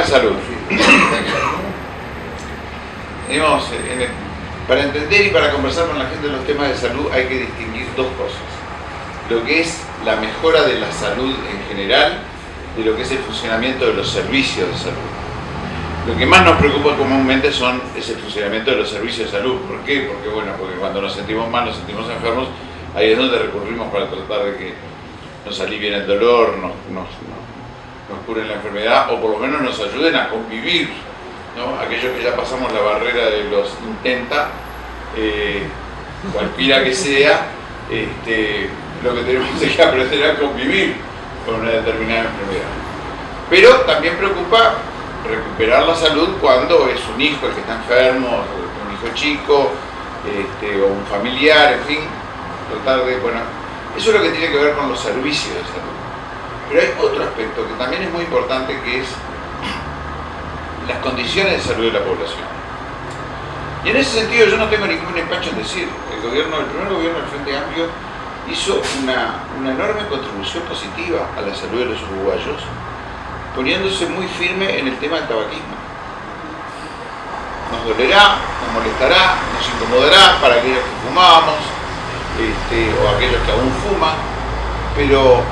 De salud. El- para entender y para conversar con la gente de los temas de salud hay que distinguir dos cosas. Lo que es la mejora de la salud en general de lo que es el funcionamiento de los servicios de salud. Lo que más nos preocupa comúnmente son, es el funcionamiento de los servicios de salud. ¿Por qué? Porque, bueno, porque cuando nos sentimos mal, nos sentimos enfermos, ahí es donde recurrimos para tratar de que nos alivien el dolor, nos, nos- nos curen la enfermedad o por lo menos nos ayuden a convivir. ¿no? Aquellos que ya pasamos la barrera de los intenta, eh, cualquiera que sea, este, lo que tenemos que aprender a convivir con una determinada enfermedad. Pero también preocupa recuperar la salud cuando es un hijo el que está enfermo, un hijo chico, este, o un familiar, en fin, tratar de, bueno, eso es lo que tiene que ver con los servicios de salud. Pero hay otro aspecto que también es muy importante que es las condiciones de salud de la población. Y en ese sentido yo no tengo ningún empacho en decir, el gobierno, el primer gobierno del Frente Amplio hizo una, una enorme contribución positiva a la salud de los uruguayos, poniéndose muy firme en el tema del tabaquismo. Nos dolerá, nos molestará, nos incomodará para aquellos que fumamos este, o aquellos que aún fuman, pero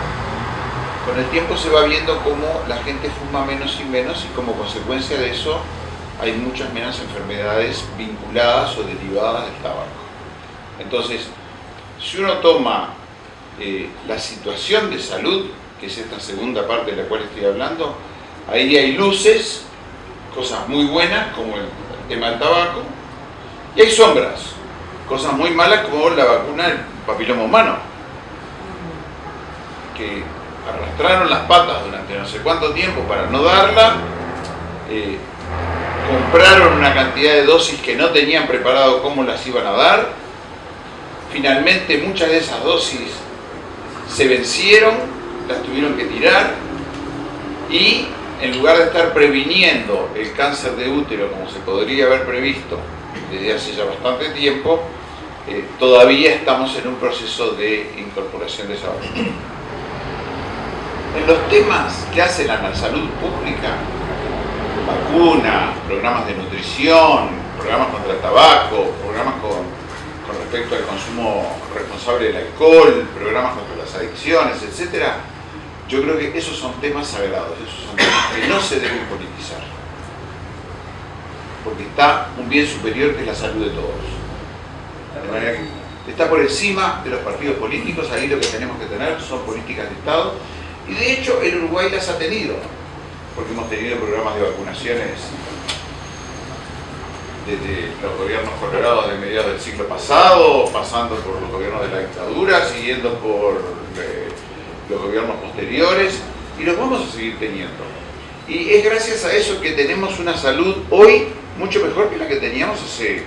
con el tiempo se va viendo cómo la gente fuma menos y menos y como consecuencia de eso hay muchas menos enfermedades vinculadas o derivadas del tabaco. Entonces, si uno toma eh, la situación de salud, que es esta segunda parte de la cual estoy hablando, ahí hay luces, cosas muy buenas como el tema del tabaco, y hay sombras, cosas muy malas como la vacuna del papiloma humano, que arrastraron las patas durante no sé cuánto tiempo para no darla, eh, compraron una cantidad de dosis que no tenían preparado cómo las iban a dar, finalmente muchas de esas dosis se vencieron, las tuvieron que tirar y en lugar de estar previniendo el cáncer de útero como se podría haber previsto desde hace ya bastante tiempo, eh, todavía estamos en un proceso de incorporación de esa vacuna. En los temas que hacen a la salud pública, vacunas, programas de nutrición, programas contra el tabaco, programas con, respecto al consumo responsable del alcohol, programas contra las adicciones, etc. Yo creo que esos son temas sagrados, esos son temas que no se deben politizar. Porque está un bien superior que es la salud de todos. Está por encima de los partidos políticos, ahí lo que tenemos que tener son políticas de Estado. Y de hecho el Uruguay las ha tenido, porque hemos tenido programas de vacunaciones desde los gobiernos colorados de mediados del siglo pasado, pasando por los gobiernos de la dictadura, siguiendo por eh, los gobiernos posteriores, y los vamos a seguir teniendo. Y es gracias a eso que tenemos una salud hoy mucho mejor que la que teníamos hace,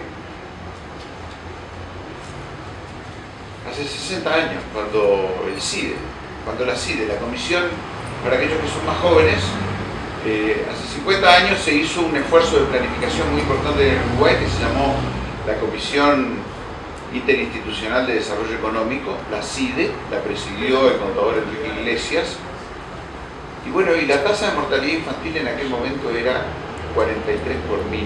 hace 60 años, cuando el CIDE, cuando la CIDE, la Comisión, para aquellos que son más jóvenes, eh, hace 50 años se hizo un esfuerzo de planificación muy importante en Uruguay que se llamó la Comisión Interinstitucional de Desarrollo Económico, la CIDE, la presidió el contador Enrique Iglesias. Y bueno, y la tasa de mortalidad infantil en aquel momento era 43 por mil.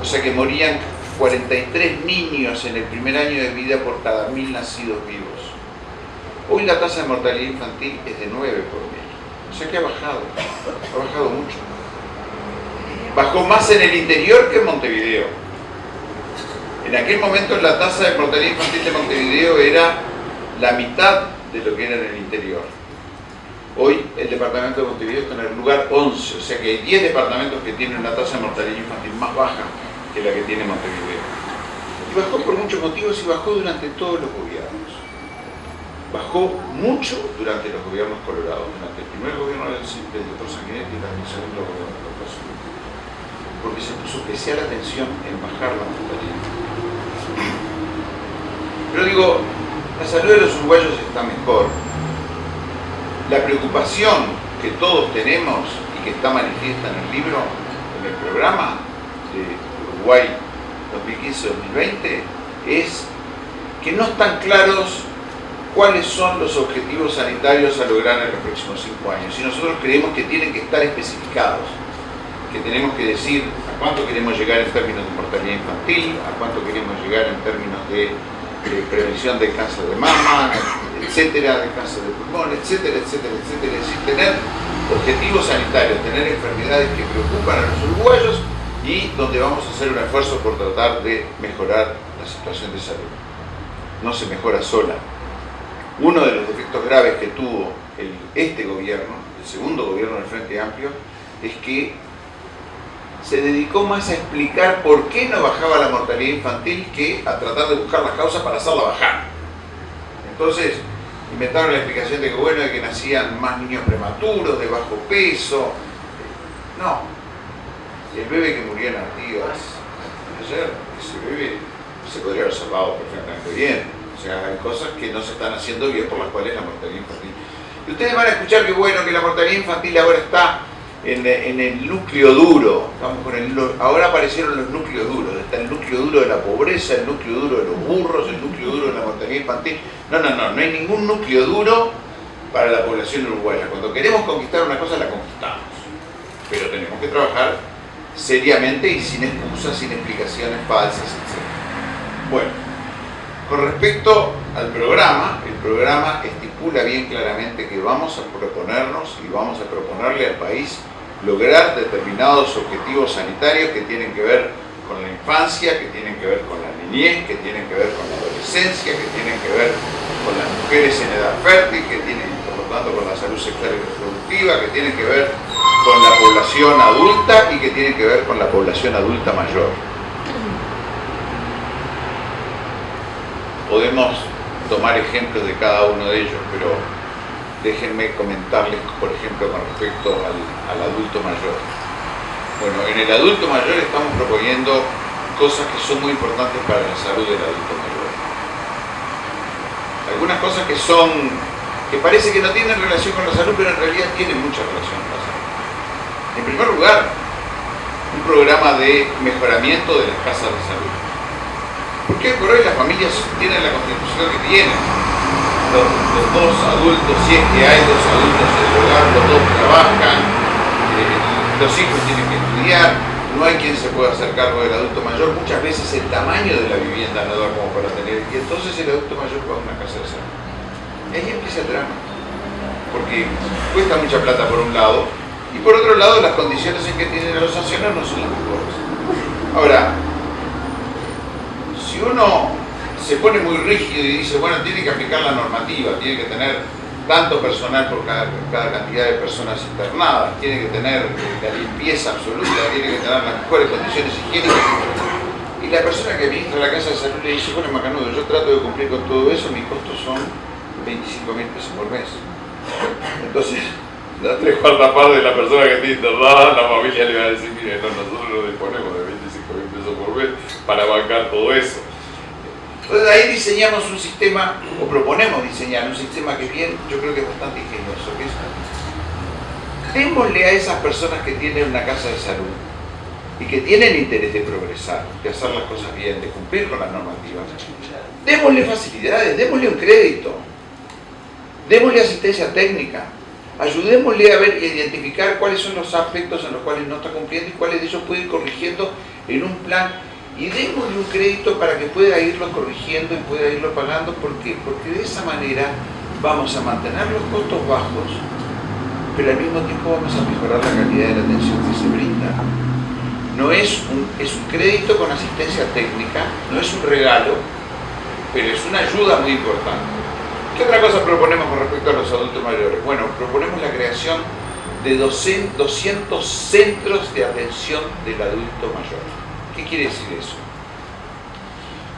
O sea que morían 43 niños en el primer año de vida por cada mil nacidos vivos. Hoy la tasa de mortalidad infantil es de 9 por mil. O sea que ha bajado, ha bajado mucho. Bajó más en el interior que en Montevideo. En aquel momento la tasa de mortalidad infantil de Montevideo era la mitad de lo que era en el interior. Hoy el departamento de Montevideo está en el lugar 11, o sea que hay 10 departamentos que tienen una tasa de mortalidad infantil más baja que la que tiene Montevideo. Y bajó por muchos motivos y bajó durante todos los gobiernos bajó mucho durante los gobiernos colorados, durante el primer gobierno del, del doctor Sanguinetti y durante el segundo gobierno del doctor Sanguinetti, porque se puso especial atención en bajar la mortalidad. Pero digo, la salud de los uruguayos está mejor. La preocupación que todos tenemos y que está manifiesta en el libro, en el programa de Uruguay 2015-2020, es que no están claros cuáles son los objetivos sanitarios a lograr en los próximos cinco años. Y nosotros creemos que tienen que estar especificados, que tenemos que decir a cuánto queremos llegar en términos de mortalidad infantil, a cuánto queremos llegar en términos de, prevención del cáncer de mama, etcétera, de cáncer de pulmón, etcétera, etcétera, etcétera. Es decir, tener objetivos sanitarios, tener enfermedades que preocupan a los uruguayos y donde vamos a hacer un esfuerzo por tratar de mejorar la situación de salud. No se mejora sola, uno de los defectos graves que tuvo este gobierno, el segundo gobierno del Frente Amplio, es que se dedicó más a explicar por qué no bajaba la mortalidad infantil que a tratar de buscar las causas para hacerla bajar. Entonces, inventaron la explicación de que bueno, de que nacían más niños prematuros, de bajo peso. No. El bebé que murió en Artigas ayer, ese bebé se podría haber salvado perfectamente bien hay cosas que no se están haciendo bien por las cuales la mortalidad infantil. Y ustedes van a escuchar que bueno, que la mortalidad infantil ahora está en, el núcleo duro. ahora aparecieron los núcleos duros. Está el núcleo duro de la pobreza, el núcleo duro de los burros, el núcleo duro de la mortalidad infantil. No, no, no, no hay ningún núcleo duro para la población uruguaya. Cuando queremos conquistar una cosa, la conquistamos. Pero tenemos que trabajar seriamente y sin excusas, sin explicaciones falsas, etc. Bueno. Con respecto al programa, el programa estipula bien claramente que vamos a proponernos y vamos a proponerle al país lograr determinados objetivos sanitarios que tienen que ver con la infancia, que tienen que ver con la niñez, que tienen que ver con la adolescencia, que tienen que ver con las mujeres en edad fértil, que tienen, por lo tanto, con la salud sexual y reproductiva, que tienen que ver con la población adulta y que tienen que ver con la población adulta mayor. Podemos tomar ejemplos de cada uno de ellos, pero déjenme comentarles, por ejemplo, con respecto al, adulto mayor. Bueno, en el adulto mayor estamos proponiendo cosas que son muy importantes para la salud del adulto mayor. Algunas cosas que son, que parece que no tienen relación con la salud, pero en realidad tienen mucha relación con la salud. En primer lugar, un programa de mejoramiento de las casas de salud. Porque por hoy las familias tienen la constitución que tienen. Los, dos adultos, si es que hay dos adultos en el hogar, los dos trabajan, eh, los hijos tienen que estudiar, no hay quien se pueda hacer cargo del adulto mayor. Muchas veces el tamaño de la vivienda no da como para tener, y entonces el adulto mayor va a una casa de salud. Y ahí empieza el drama. Porque cuesta mucha plata por un lado, y por otro lado las condiciones en que tienen los ancianos no son las mejores. Ahora, si uno se pone muy rígido y dice, bueno, tiene que aplicar la normativa, tiene que tener tanto personal por cada, cantidad de personas internadas, tiene que tener la limpieza absoluta, tiene que tener las mejores condiciones higiénicas. Y la persona que administra la casa de salud le dice, bueno, Macanudo, yo trato de cumplir con todo eso, mis costos son 25 mil pesos por mes. Entonces, la tres cuartas partes de la persona que está internada, la familia le va a decir, mire, nosotros no disponemos de 25 mil pesos por mes para bancar todo eso. Entonces ahí diseñamos un sistema, o proponemos diseñar un sistema que bien, yo creo que es bastante ingenioso, que es, démosle a esas personas que tienen una casa de salud y que tienen interés de progresar, de hacer las cosas bien, de cumplir con las normativas, démosle facilidades, démosle un crédito, démosle asistencia técnica, ayudémosle a ver y identificar cuáles son los aspectos en los cuales no está cumpliendo y cuáles de ellos puede ir corrigiendo en un plan y démosle un crédito para que pueda irlo corrigiendo y pueda irlo pagando. ¿Por qué? Porque de esa manera vamos a mantener los costos bajos, pero al mismo tiempo vamos a mejorar la calidad de la atención que se brinda. No es un, es un crédito con asistencia técnica, no es un regalo, pero es una ayuda muy importante. ¿Qué otra cosa proponemos con respecto a los adultos mayores? Bueno, proponemos la creación de 200 centros de atención del adulto mayor. ¿Qué quiere decir eso?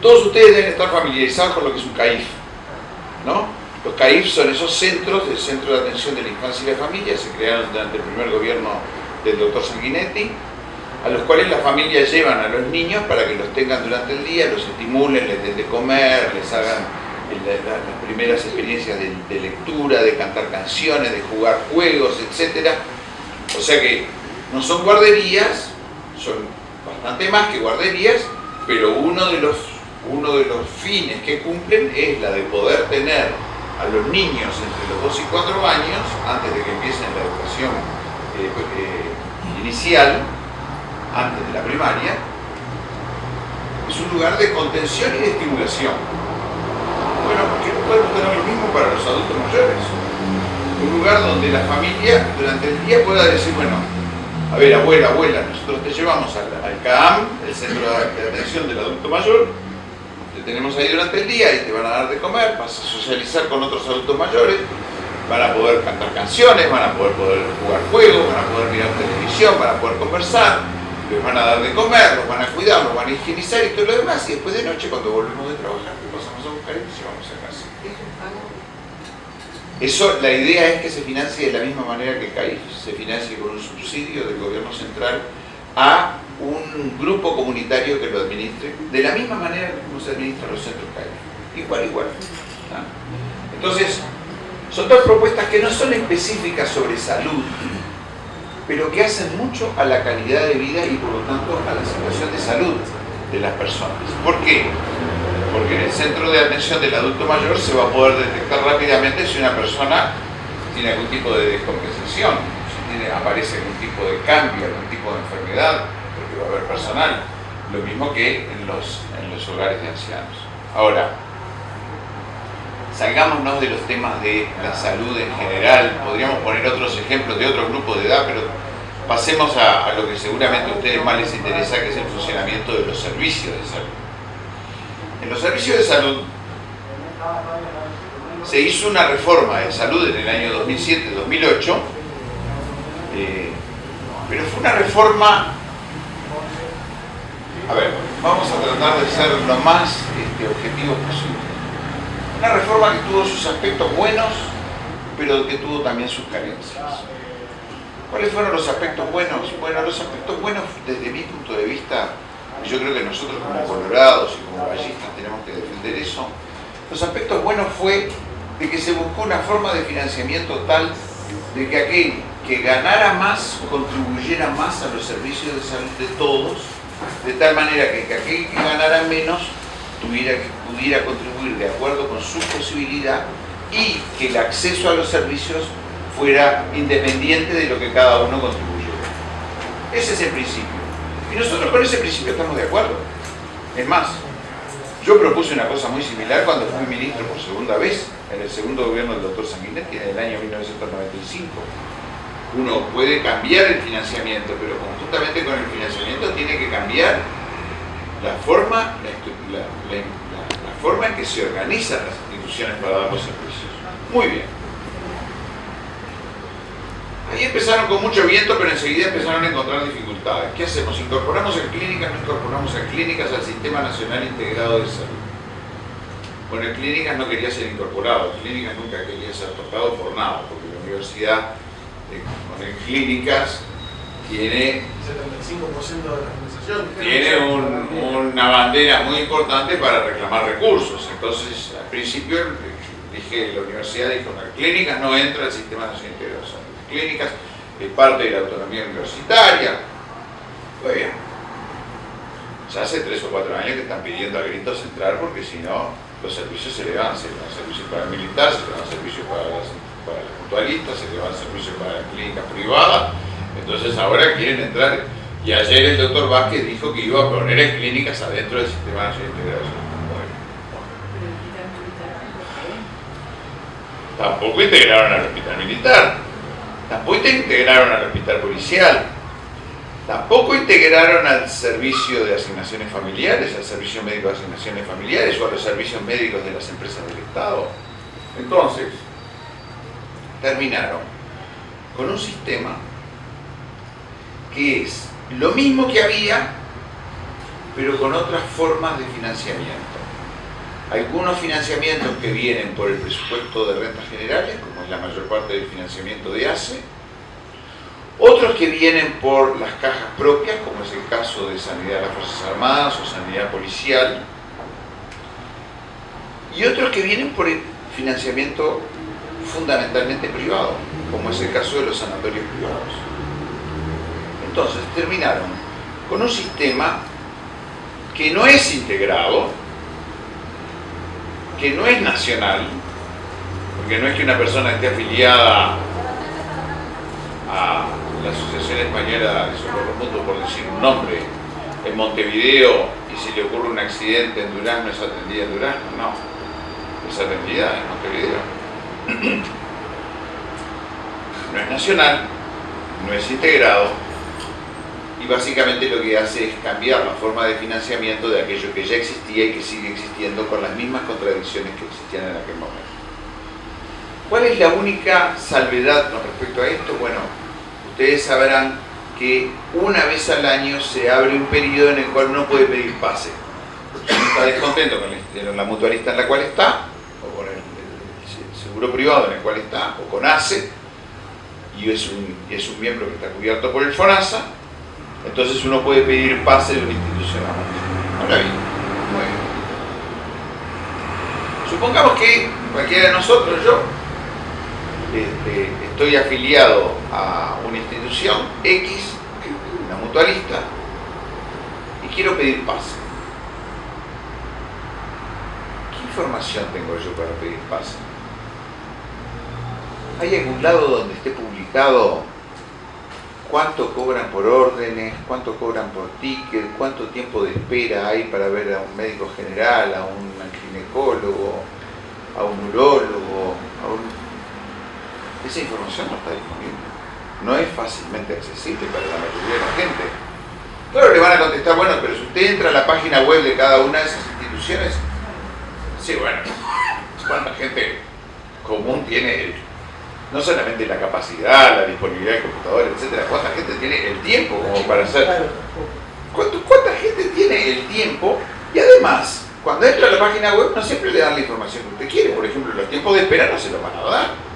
Todos ustedes deben estar familiarizados con lo que es un CAIF, ¿no? Los CAIF son esos centros, el Centro de Atención de la Infancia y la Familia, se crearon durante el primer gobierno del doctor Sanguinetti, a los cuales las familias llevan a los niños para que los tengan durante el día, los estimulen, les den de comer, les hagan las primeras experiencias de, lectura, de cantar canciones, de jugar juegos, etc. O sea que no son guarderías, son bastante más que guarderías, pero uno de los, uno de los fines que cumplen es la de poder tener a los niños entre los 2 y 4 años, antes de que empiecen la educación eh, eh, inicial, antes de la primaria, es un lugar de contención y de estimulación. Bueno, ¿por qué no podemos tener lo mismo para los adultos mayores? Un lugar donde la familia durante el día pueda decir, bueno, a ver, abuela, abuela, nosotros te llevamos al, CAAM, el Centro de Atención del Adulto Mayor, te tenemos ahí durante el día y te van a dar de comer, vas a socializar con otros adultos mayores, van a poder cantar canciones, van a poder, poder jugar juegos, van a poder mirar televisión, van a poder conversar, les van a dar de comer, los van a cuidar, los van a higienizar y todo lo demás. Y después de noche, cuando volvemos de trabajar, Eso, la idea es que se financie de la misma manera que el CAIF se financie con un subsidio del gobierno central a un grupo comunitario que lo administre, de la misma manera como se administran los centros CAIF. Igual, igual. Entonces, son dos propuestas que no son específicas sobre salud, pero que hacen mucho a la calidad de vida y por lo tanto a la situación de salud de las personas. ¿Por qué? Porque en el centro de atención del adulto mayor se va a poder detectar rápidamente si una persona tiene algún tipo de descompensación, si aparece algún tipo de cambio, algún tipo de enfermedad, porque va a haber personal. Lo mismo que en los, en los hogares de ancianos. Ahora, salgámonos de los temas de la salud en general, podríamos poner otros ejemplos de otros grupos de edad, pero pasemos a, lo que seguramente a ustedes más les interesa, que es el funcionamiento de los servicios de salud. En los servicios de salud se hizo una reforma de salud en el año 2007-2008, eh, pero fue una reforma, a ver, vamos a tratar de ser lo más este, objetivos posible. Una reforma que tuvo sus aspectos buenos, pero que tuvo también sus carencias. ¿Cuáles fueron los aspectos buenos? Bueno, los aspectos buenos desde mi punto de vista, y yo creo que nosotros como colorados y como ballistas tenemos que defender eso, los aspectos buenos fue de que se buscó una forma de financiamiento tal de que aquel que ganara más contribuyera más a los servicios de salud de todos, de tal manera que aquel que ganara menos tuviera que pudiera contribuir de acuerdo con su posibilidad y que el acceso a los servicios fuera independiente de lo que cada uno contribuyera. Ese es el principio. Y nosotros con ese principio estamos de acuerdo. Es más, yo propuse una cosa muy similar cuando fui ministro por segunda vez en el segundo gobierno del doctor Sanguinetti en el año 1995. Uno puede cambiar el financiamiento, pero conjuntamente con el financiamiento tiene que cambiar la forma, la, forma en que se organizan las instituciones para dar los servicios. Muy bien. Ahí empezaron con mucho viento, pero enseguida empezaron a encontrar dificultades. ¿Qué hacemos? ¿Incorporamos en clínicas? ¿No incorporamos en clínicas al Sistema Nacional Integrado de Salud? Bueno, en clínicas no quería ser incorporado, clínicas nunca quería ser tocado por nada, porque la universidad con en clínicas tiene 75% de la tiene una bandera muy importante para reclamar recursos. Entonces, al principio dije, la universidad dijo, las clínicas no entra al sistema nacional de integración. Clínicas es parte de la autonomía universitaria. Muy bien. Ya hace tres o cuatro años que están pidiendo a gritos entrar porque si no, los servicios se le van, se le van servicios para militares, se le van servicios para las, para las mutualistas, se le van servicios para las clínicas privadas. Entonces ahora quieren entrar y ayer el doctor Vázquez dijo que iba a poner clínicas adentro del Sistema Nacional de Integración. Tampoco integraron al hospital militar, tampoco integraron al hospital policial, tampoco integraron al servicio de asignaciones familiares, al servicio médico de asignaciones familiares o a los servicios médicos de las empresas del Estado. Entonces, terminaron con un sistema que es lo mismo que había, pero con otras formas de financiamiento. Algunos financiamientos que vienen por el presupuesto de rentas generales, como es la mayor parte del financiamiento de ACE, otros que vienen por las cajas propias, como es el caso de Sanidad de las Fuerzas Armadas o Sanidad Policial, y otros que vienen por el financiamiento fundamentalmente privado, como es el caso de los sanatorios privados. Entonces terminaron con un sistema que no es integrado, que no es nacional, Porque no es que una persona esté afiliada la Asociación Española de Socorro Mutuo, por decir un nombre, en Montevideo, y si le ocurre un accidente en Durán, no es atendida en Durán, no. Es atendida en Montevideo. No es nacional, no es integrado, y básicamente lo que hace es cambiar la forma de financiamiento de aquello que ya existía y que sigue existiendo con las mismas contradicciones que existían en aquel momento. ¿Cuál es la única salvedad con respecto a esto? Bueno, ustedes sabrán que una vez al año se abre un periodo en el cual uno puede pedir pase. Uno está descontento con la mutualista en la cual está, o con el, seguro privado en el cual está, o con ACE, y es un, es un miembro que está cubierto por el FONASA, entonces uno puede pedir pase de una institución a Ahora bien, Supongamos que cualquiera de nosotros, yo, este, estoy afiliado a una institución X, una mutualista, y quiero pedir pase. ¿Qué información tengo yo para pedir pase? ¿Hay algún lado donde esté publicado cuánto cobran por órdenes, cuánto cobran por ticket, cuánto tiempo de espera hay para ver a un médico general, a un ginecólogo, a un urólogo, Esa información no está disponible. No es fácilmente accesible para la mayoría de la gente. Claro, le van a contestar, bueno, pero si usted entra a la página web de cada una de esas instituciones, sí, bueno, ¿cuánta gente común tiene el no solamente la capacidad, la disponibilidad de computadores, etcétera, cuánta gente tiene el tiempo como para hacer. ¿Cuánta gente tiene el tiempo? Y además, cuando entra a la página web no siempre le dan la información que usted quiere. Por ejemplo, los tiempos de espera no se los van a dar.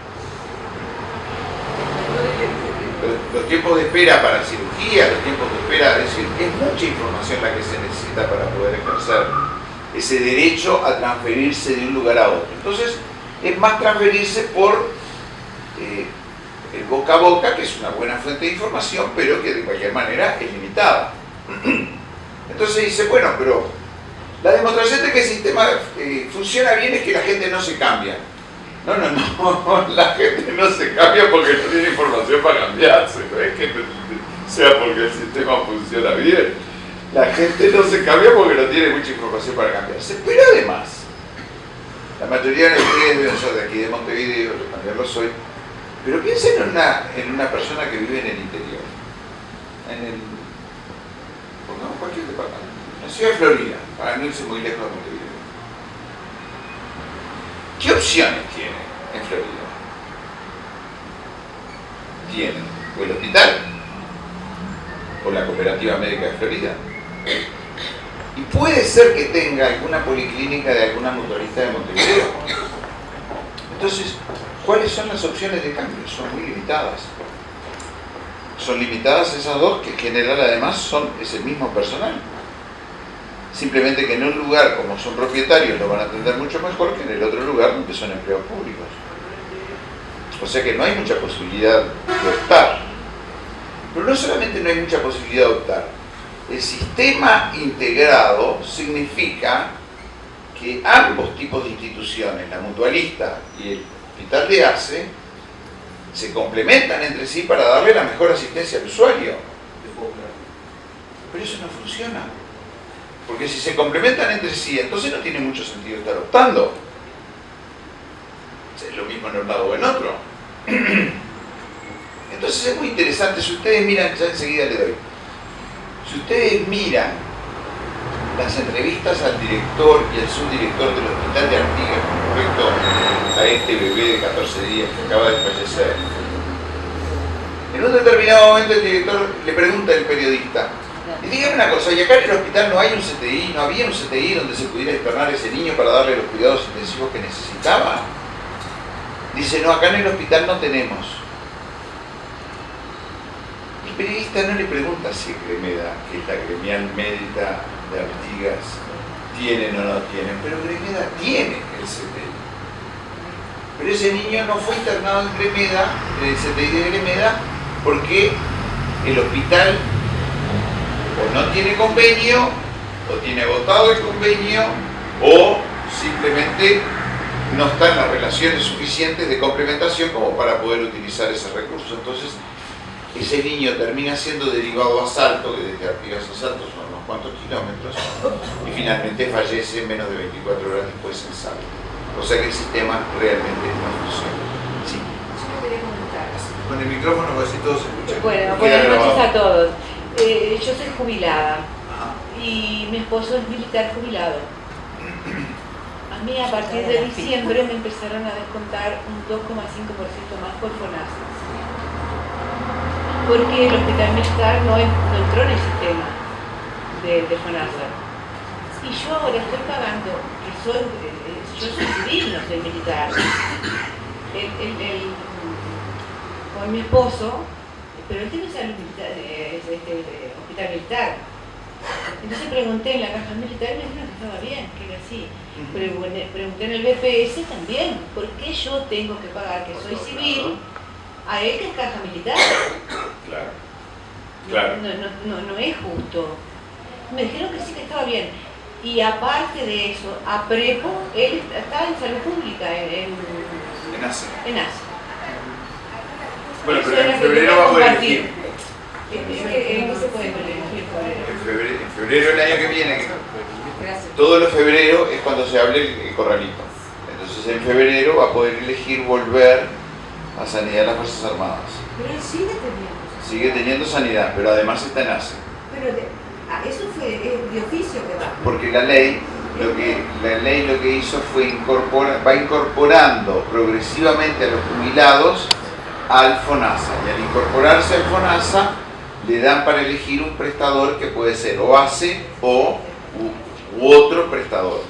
Los tiempos de espera para cirugía, los tiempos de espera, es decir, es mucha información la que se necesita para poder ejercer ese derecho a transferirse de un lugar a otro. Entonces, es más transferirse por eh, el boca a boca, que es una buena fuente de información, pero que de cualquier manera es limitada. Entonces dice, bueno, pero la demostración de que el sistema eh, funciona bien es que la gente no se cambia. No, no, no, la gente no se cambia porque no tiene información para cambiarse, no es que sea porque el sistema funciona bien. La gente no se cambia porque no tiene mucha información para cambiarse. Pero además, la mayoría de ustedes deben ser de aquí de Montevideo, yo también lo soy, pero piensen en una, en una persona que vive en el interior, en el, pongamos cualquier departamento, en ciudad de Florida, para no irse muy lejos de Montevideo. ¿Qué opciones tiene en Florida? Tiene o el hospital, o la cooperativa médica de Florida. Y puede ser que tenga alguna policlínica de alguna motorista de Montevideo. Entonces, ¿Cuáles son las opciones de cambio? Son muy limitadas. Son limitadas esas dos que en general además son, es el mismo personal. Simplemente que en un lugar como son propietarios lo van a atender mucho mejor que en el otro lugar donde son empleados públicos. O sea que no hay mucha posibilidad de optar. Pero no solamente no hay mucha posibilidad de optar, el sistema integrado significa que ambos tipos de instituciones, la mutualista y el hospital de ACE se complementan entre sí para darle la mejor asistencia al usuario. Pero eso no funciona. Porque si se complementan entre sí, entonces no tiene mucho sentido estar optando. Es lo mismo en un lado o en otro. Entonces es muy interesante, si ustedes miran, ya enseguida le doy, si ustedes miran las entrevistas al director y al subdirector del hospital de Artigas con respecto a este bebé de 14 días que acaba de fallecer. En un determinado momento el director le pregunta al periodista, y dígame una cosa, ¿y acá en el hospital no hay un CTI, no había un CTI donde se pudiera internar ese niño para darle los cuidados intensivos que necesitaba? Dice, no, acá en el hospital no tenemos. El periodista no le pregunta si Gremeda, que es la gremial médica de Artigas tienen o no tienen, pero Gremeda tiene el CTI. Pero ese niño no fue internado en Gremeda, en el CTI de Gremeda, porque el hospital o no tiene convenio, o tiene agotado el convenio, o simplemente no están las relaciones suficientes de complementación como para poder utilizar ese recurso. Entonces, ese niño termina siendo derivado a Salto, que desde Artigas a Salto son unos cuantos kilómetros, y finalmente fallece menos de 24 horas después en Salto. O sea que el sistema realmente no funciona. Sí. Yo quería comentar. Con el micrófono, así todos se escuchan. Bueno, buenas noches a todos. Eh, yo soy jubilada y mi esposo es militar jubilado. A mí a partir de diciembre me empezaron a descontar un 2,5% más por FONASA. Porque el hospital militar no, entró en el sistema de, de, FONASA. Y yo ahora estoy pagando, que soy, eh, yo soy civil, no soy militar. con mi esposo, pero él tiene salud militar, es, este, hospital militar entonces pregunté en la caja militar y me dijeron que estaba bien, que era así. Pregunté, en el BPS también, ¿por qué yo tengo que pagar, que soy civil, a él que es caja militar? Claro. claro. No, no, es justo. Me dijeron que sí, que estaba bien. Y aparte de eso, a Prepo, él estaba en salud pública, en, en ACE. En ACE. Bueno, pero en febrero va a poder elegir. ¿En febrero del año que viene, todos los febrero es cuando se hable el, corralito. Entonces en febrero va a poder elegir volver a sanidad de las Fuerzas Armadas. Pero él sigue teniendo. Sigue teniendo sanidad, pero además está en ACE. Pero ah, eso fue de oficio que va. Porque la ley lo que la ley lo que hizo fue incorporar, va incorporando progresivamente a los jubilados al FONASA y al incorporarse al FONASA le dan para elegir un prestador que puede ser o ACE o u, otro prestador.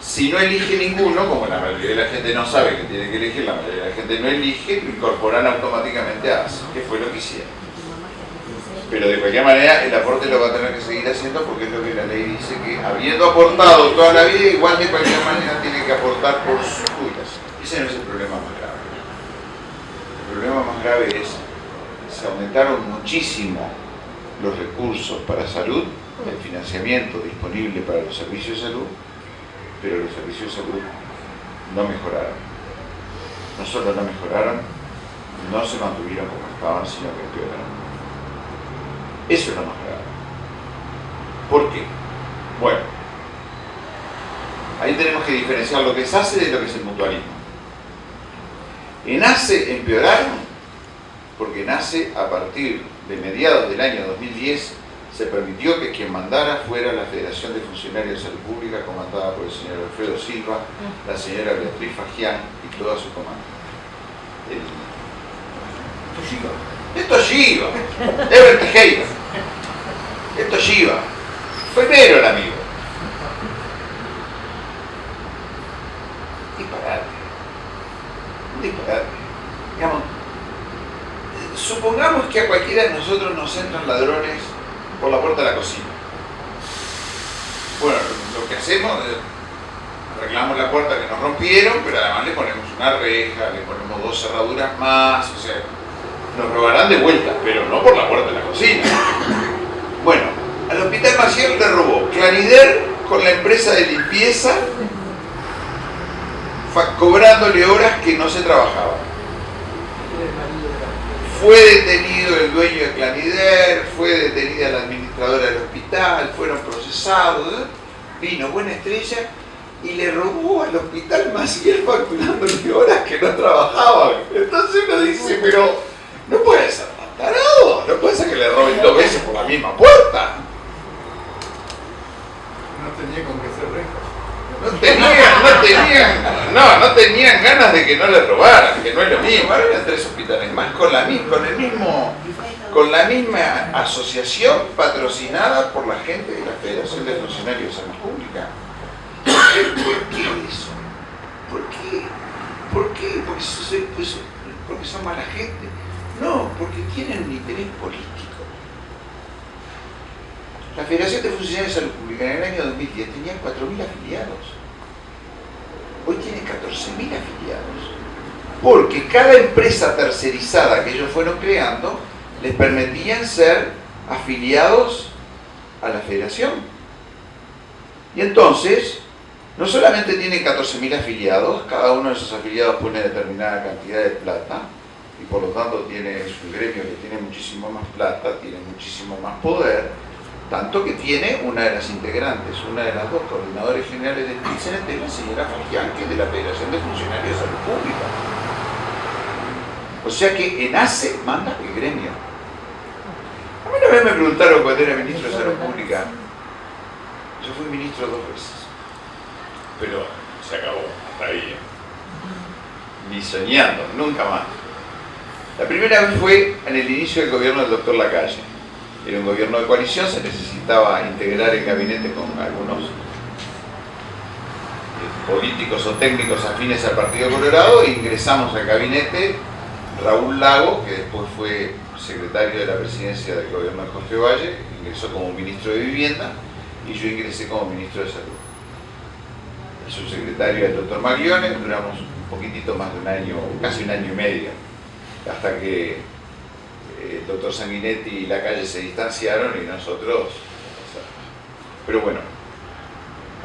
Si no elige ninguno, como la mayoría de la gente no sabe que tiene que elegir, la mayoría de la gente no elige, lo incorporan automáticamente a ACE, que fue lo que hicieron. Pero de cualquier manera el aporte lo va a tener que seguir haciendo porque es lo que la ley dice que habiendo aportado toda la vida, igual de cualquier manera tiene que aportar por sus jubilación. Ese no es el problema más grave. El problema grave es se aumentaron muchísimo los recursos para salud, el financiamiento disponible para los servicios de salud, pero los servicios de salud no mejoraron. No solo no mejoraron, no se mantuvieron como estaban, sino que empeoraron. Eso es lo más grave. ¿Por qué? Bueno, ahí tenemos que diferenciar lo que es ACE de lo que es el mutualismo. En ACE empeoraron porque nace a partir de mediados del año 2010 se permitió que quien mandara fuera la Federación de Funcionarios de Salud Pública comandada por el señor Alfredo Silva, la señora Beatriz Fagián y toda su comando. Esto es Giva. Esto es Ever Tejera. Esto es Giva. Fue mero el amigo. Disparate. Disparate. Supongamos que a cualquiera de nosotros nos entran ladrones por la puerta de la cocina. Bueno, lo que hacemos arreglamos la puerta que nos rompieron, pero además le ponemos una reja, le ponemos dos cerraduras más, o sea, nos robarán de vuelta, pero no por la puerta de la cocina. Bueno, al Hospital Maciel le robó Clarider con la empresa de limpieza, cobrándole horas que no se trabajaban fue detenido el dueño de Clanider, fue detenida la administradora del hospital, fueron procesados, vino Buena Estrella y le robó al hospital Maciel facturándole horas que no trabajaban. Entonces uno dice, pero no puede ser tarado, no puede ser que le roben dos veces por la misma puerta. No tenía con qué ser rejas. No tenían, no tenían, no, no tenían ganas de que no le robaran, que no es lo mismo. Ahora eran tres hospitales más con la, con el mismo, con la misma asociación patrocinada por la gente de la Federación de Funcionarios de Salud Pública. ¿Por qué eso? ¿Por qué? ¿Por qué? Porque, pues, porque son mala gente. No, porque tienen un interés político. La Federación de Funcionarios de Salud Pública en el año 2010 tenía 4.000 afiliados. Hoy tiene 14.000 afiliados. Porque cada empresa tercerizada que ellos fueron creando les permitían ser afiliados a la federación. Y entonces, no solamente tiene 14.000 afiliados, cada uno de esos afiliados pone determinada cantidad de plata, y por lo tanto tiene, es un gremio que tiene muchísimo más plata, tiene muchísimo más poder, tanto que tiene una de las integrantes, una de las dos coordinadores generales del PICENET, es la señora Fagián, que es de la Federación de Funcionarios de Salud Pública. O sea que en ACE manda el gremio. A mí una vez me preguntaron cuando era ministro de Salud Pública, yo fui ministro dos veces, pero se acabó, hasta ahí. Ni soñando, nunca más. La primera vez fue en el inicio del gobierno del doctor Lacalle era un gobierno de coalición, se necesitaba integrar el gabinete con algunos eh, políticos o técnicos afines al Partido Colorado e ingresamos al gabinete Raúl Lago, que después fue secretario de la presidencia del gobierno de Jorge Valle, ingresó como ministro de Vivienda y yo ingresé como ministro de Salud. El subsecretario el doctor Maglione, duramos un poquitito más de un año, casi un año y medio, hasta que el doctor Sanguinetti y la calle se distanciaron y nosotros... Pero bueno,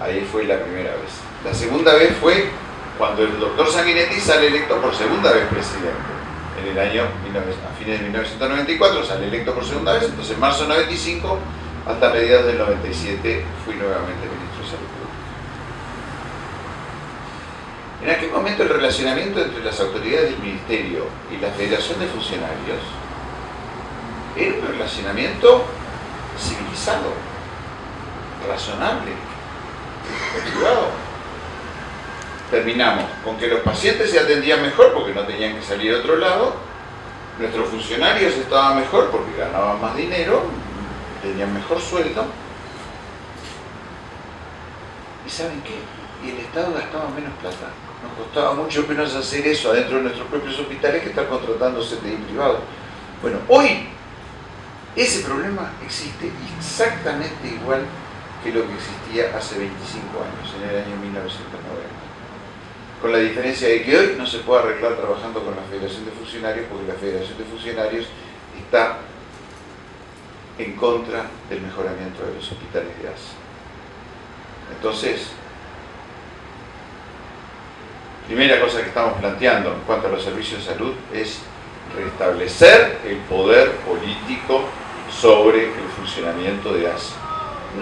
ahí fue la primera vez. La segunda vez fue cuando el doctor Sanguinetti sale electo por segunda vez presidente. En el año, a fines de 1994 sale electo por segunda vez, entonces en marzo de 95 hasta mediados del 97 fui nuevamente ministro de Salud Pública. En aquel momento el relacionamiento entre las autoridades del Ministerio y la Federación de Funcionarios era un relacionamiento civilizado, razonable, privado. Terminamos con que los pacientes se atendían mejor porque no tenían que salir a otro lado, nuestros funcionarios estaban mejor porque ganaban más dinero, tenían mejor sueldo. ¿Y saben qué? Y el Estado gastaba menos plata. Nos costaba mucho menos hacer eso adentro de nuestros propios hospitales que estar contratando CTI privado. Bueno, hoy ese problema existe exactamente igual que lo que existía hace 25 años, en el año 1990. Con la diferencia de que hoy no se puede arreglar trabajando con la Federación de Funcionarios porque la Federación de Funcionarios está en contra del mejoramiento de los hospitales de ASA. Entonces, primera cosa que estamos planteando en cuanto a los servicios de salud es restablecer el poder político sobre el funcionamiento de ASA.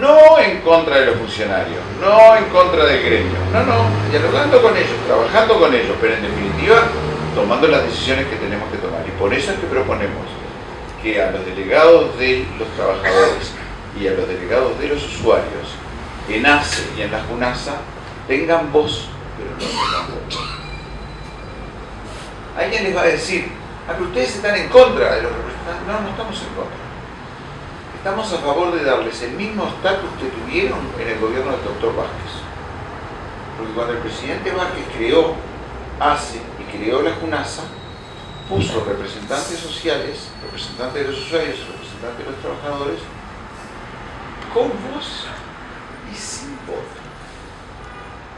No en contra de los funcionarios, no en contra del gremio, no, no, dialogando con ellos, trabajando con ellos, pero en definitiva tomando las decisiones que tenemos que tomar. Y por eso es que proponemos que a los delegados de los trabajadores y a los delegados de los usuarios en ACE y en la JUNASA tengan voz, pero no tengan voz. Alguien les va a decir, a ah, que ustedes están en contra de los representantes. No, no estamos en contra estamos a favor de darles el mismo estatus que tuvieron en el gobierno del doctor Vázquez. Porque cuando el presidente Vázquez creó ACE y creó la JUNASA, puso representantes sociales, representantes de los usuarios, representantes de los trabajadores, con voz y sin voto.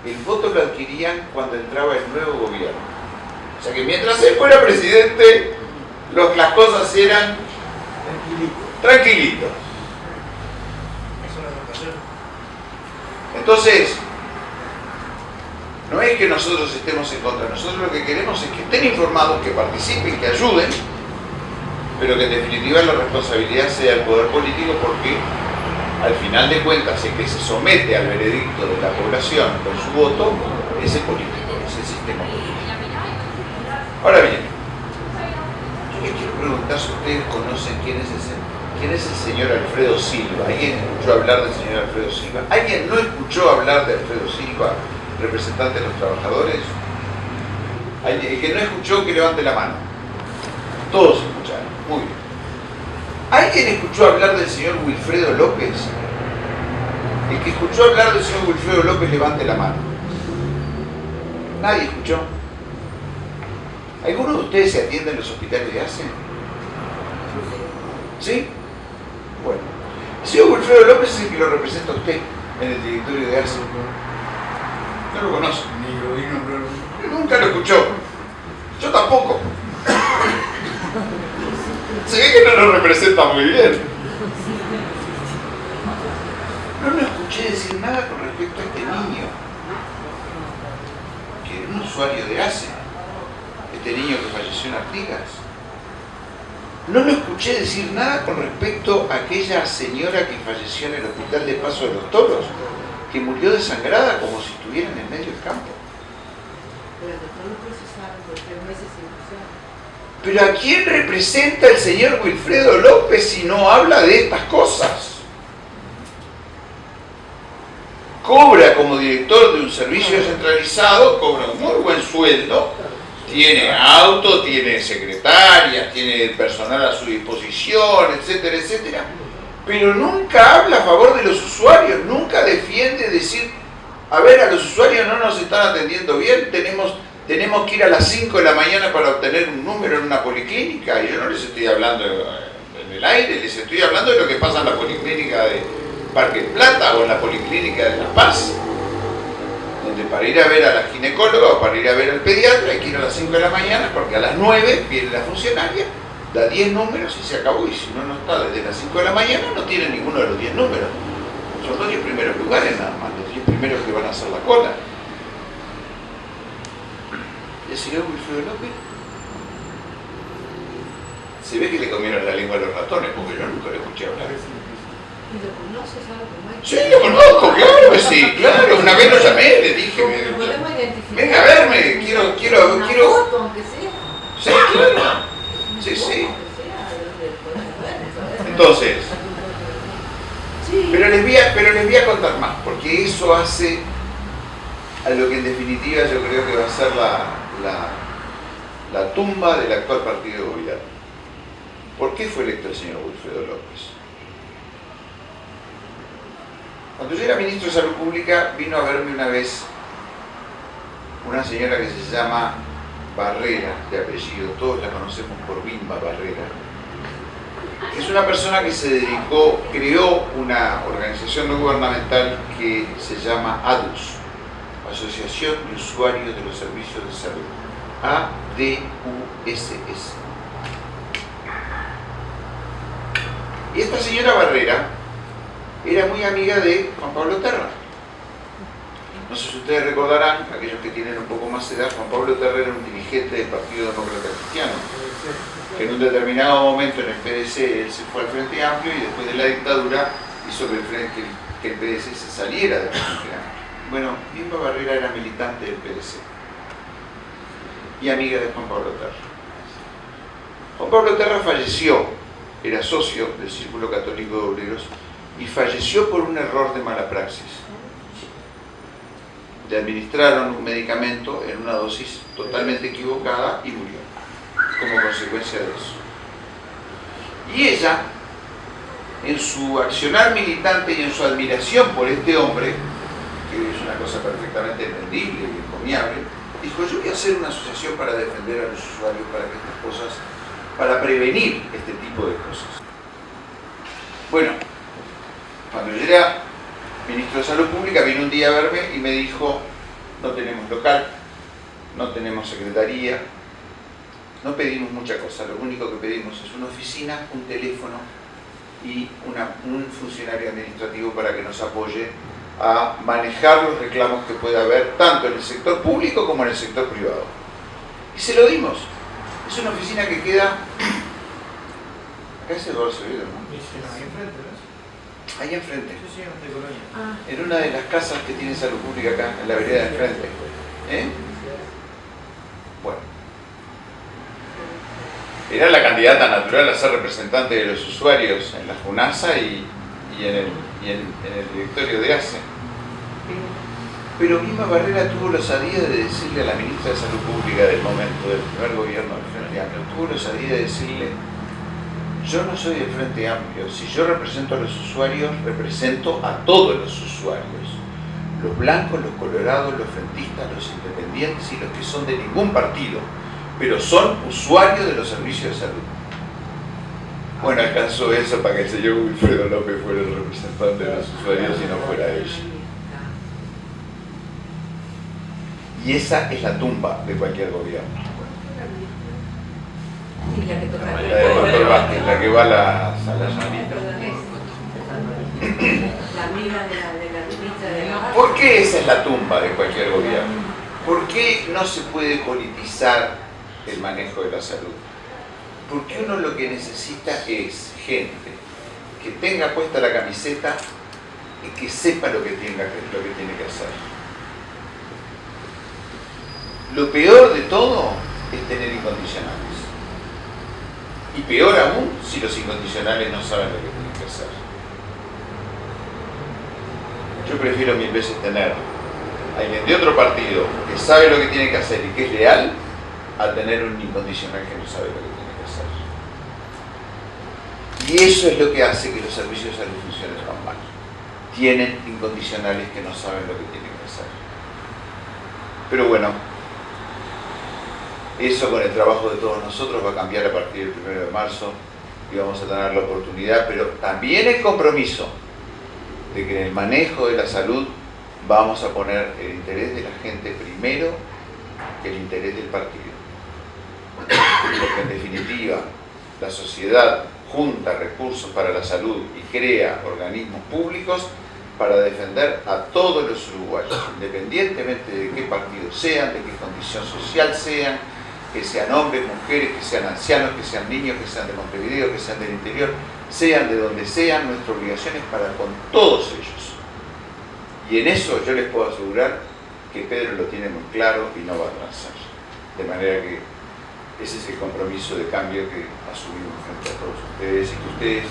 El voto lo adquirían cuando entraba el nuevo gobierno. O sea que mientras él fuera presidente, las cosas eran tranquilito. Entonces, no es que nosotros estemos en contra, nosotros lo que queremos es que estén informados, que participen, que ayuden, pero que en definitiva la responsabilidad sea del poder político porque al final de cuentas el que se somete al veredicto de la población con su voto es el político, es el sistema político. Ahora bien, ustedes conocen quién es ese ¿Quién es el señor Alfredo Silva? ¿Alguien escuchó hablar del señor Alfredo Silva? ¿Alguien no escuchó hablar de Alfredo Silva, representante de los trabajadores? El que no escuchó, que levante la mano. Todos escucharon. Muy bien. ¿Alguien escuchó hablar del señor Wilfredo López? El que escuchó hablar del señor Wilfredo López, levante la mano. Nadie escuchó. ¿Alguno de ustedes se atiende en los hospitales de ACE? ¿Sí? Bueno, el señor Wilfredo López es el que lo representa a usted en el directorio de ASE. No lo conoce. Ni lo vi nombrar. Nunca lo escuchó. Yo tampoco. Se ve que no lo representa muy bien. No lo escuché decir nada con respecto a este niño. que era un usuario de ACE, este niño que falleció en Artigas. No lo escuché decir nada con respecto a aquella señora que falleció en el hospital de Paso de los Toros, que murió desangrada como si estuviera en el medio del campo. Pero ¿a quién representa el señor Wilfredo López si no habla de estas cosas? Cobra como director de un servicio descentralizado, cobra un muy buen sueldo, tiene auto, tiene secretarias, tiene personal a su disposición, etcétera, etcétera. Pero nunca habla a favor de los usuarios, nunca defiende decir, a ver, a los usuarios no nos están atendiendo bien, tenemos tenemos que ir a las 5 de la mañana para obtener un número en una policlínica, y yo no les estoy hablando en el aire, les estoy hablando de lo que pasa en la policlínica de Parque Plata o en la policlínica de La Paz, donde para ir a ver a la ginecóloga o para ir a ver al pediatra hay que ir a las 5 de la mañana porque a las 9 viene la funcionaria, da 10 números y se acabó, y si no, no está desde las 5 de la mañana no tiene ninguno de los 10 números. Son los 10 primeros lugares nada más, los 10 primeros que van a hacer la cola. El señor Wilfredo López se ve que le comieron la lengua a los ratones, porque yo nunca lo escuché hablar. ¿Y lo conoces algo Sí, lo conozco, claro que sí, claro. Una vez lo llamé, le dije, venga a verme, quiero, quiero, quiero. Sí, claro. Sí, sí. Entonces, pero les, voy a, pero les voy a contar más, porque eso hace a lo que en definitiva yo creo que va a ser la, la, tumba del actual partido de gobierno. ¿Por qué fue electo el señor Wilfredo López? Cuando yo era ministro de Salud Pública vino a verme una vez una señora que se llama Barrera, de apellido, todos la conocemos por Bimba Barrera. Es una persona que se dedicó, creó una organización no gubernamental que se llama ADUS, Asociación de Usuarios de los Servicios de Salud, ADUSS. Y esta señora Barrera era muy amiga de Juan Pablo Terra. No sé si ustedes recordarán, aquellos que tienen un poco más de edad, Juan Pablo Terra era un dirigente del Partido Demócrata Cristiano, que en un determinado momento en el PDC él se fue al Frente Amplio y después de la dictadura hizo que el, que el PDC se saliera del Frente Amplio. Bueno, Bimba Barrera era militante del PDC y amiga de Juan Pablo Terra. Juan Pablo Terra falleció, era socio del Círculo Católico de Obreros y falleció por un error de mala praxis. Le administraron un medicamento en una dosis totalmente equivocada y murió como consecuencia de eso. Y ella, en su accionar militante y en su admiración por este hombre, es una cosa perfectamente entendible y encomiable, dijo, yo voy a hacer una asociación para defender a los usuarios, para que estas cosas, para prevenir este tipo de cosas. Bueno, cuando yo era ministro de Salud Pública, vino un día a verme y me dijo, no tenemos local, no tenemos secretaría, no pedimos mucha cosa, lo único que pedimos es una oficina, un teléfono y un funcionario administrativo para que nos apoye a manejar los reclamos que pueda haber tanto en el sector público como en el sector privado. Y se lo dimos. Es una oficina que queda... Acá es Eduardo Severo, ¿no? Ahí enfrente, de Colonia. Ah. En una de las casas que tiene salud pública acá, en la vereda de enfrente. ¿Eh? Bueno. Era la candidata natural a ser representante de los usuarios en la FUNASA y, y en el y en, el directorio de ACE. Pero Mima Barrera tuvo la osadía de decirle a la ministra de Salud Pública del momento del primer gobierno del Frente Amplio, tuvo la osadía de decirle, yo no soy del Frente Amplio, si yo represento a los usuarios, represento a todos los usuarios, los blancos, los colorados, los frentistas, los independientes y los que son de ningún partido, pero son usuarios de los servicios de salud. Bueno, alcanzó eso para que el señor Wilfredo López fuera el representante de los usuarios y no fuera ella. Y esa es la tumba de cualquier gobierno. La que toca La de Doctor Vázquez, la que va a la, a la La amiga de la, de la ministra de la ¿Por qué esa es la tumba de cualquier gobierno? ¿Por qué no se puede politizar el manejo de la salud? Porque uno lo que necesita es gente que tenga puesta la camiseta y que sepa lo que, tenga, lo que tiene que hacer. Lo peor de todo es tener incondicionales. Y peor aún si los incondicionales no saben lo que tienen que hacer. Yo prefiero mil veces tener a alguien de otro partido que sabe lo que tiene que hacer y que es leal a tener un incondicional que no sabe lo que tiene que hacer. Y eso es lo que hace que los servicios de salud funcionen tan mal. Tienen incondicionales que no saben lo que tienen que hacer. Pero bueno, eso con el trabajo de todos nosotros va a cambiar a partir del 1 de marzo y vamos a tener la oportunidad, pero también el compromiso de que en el manejo de la salud vamos a poner el interés de la gente primero que el interés del partido. Porque en definitiva la sociedad junta recursos para la salud y crea organismos públicos para defender a todos los uruguayos, independientemente de qué partido sean, de qué condición social sean, que sean hombres, mujeres, que sean ancianos, que sean niños, que sean de Montevideo, que sean del interior, sean de donde sean, nuestra obligación es para con todos ellos. Y en eso yo les puedo asegurar que Pedro lo tiene muy claro y no va a avanzar. De manera que ese es el compromiso de cambio que asumimos frente a todos ustedes y que ustedes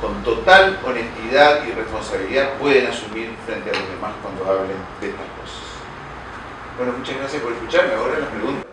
con total honestidad y responsabilidad pueden asumir frente a los demás cuando hablen de estas cosas. Bueno, muchas gracias por escucharme. Ahora las preguntas.